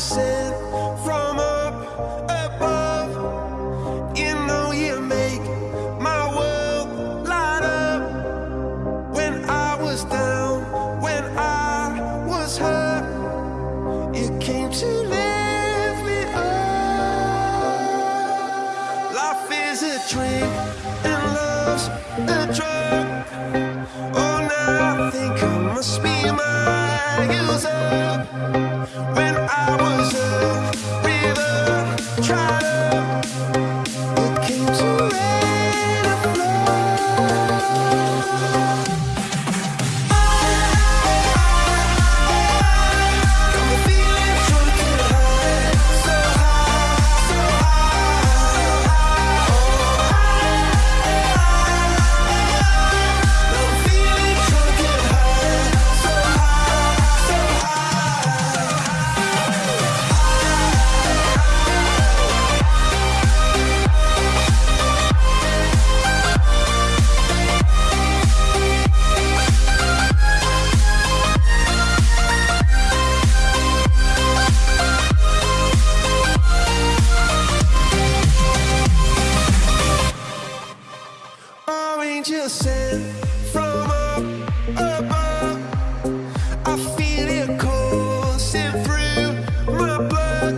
Sent from up above. You know you make my world light up. When I was down, when I was hurt You came to lift me up. Life is a dream and love's a drug. Oh, now I think I must be from up above. I feel it coursing through my blood.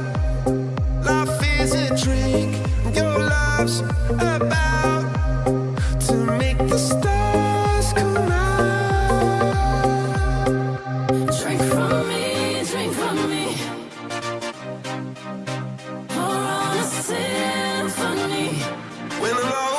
Life is a drink, your love's about to make the stars come out. Drink from me, drink from me. Pour on a symphony. When the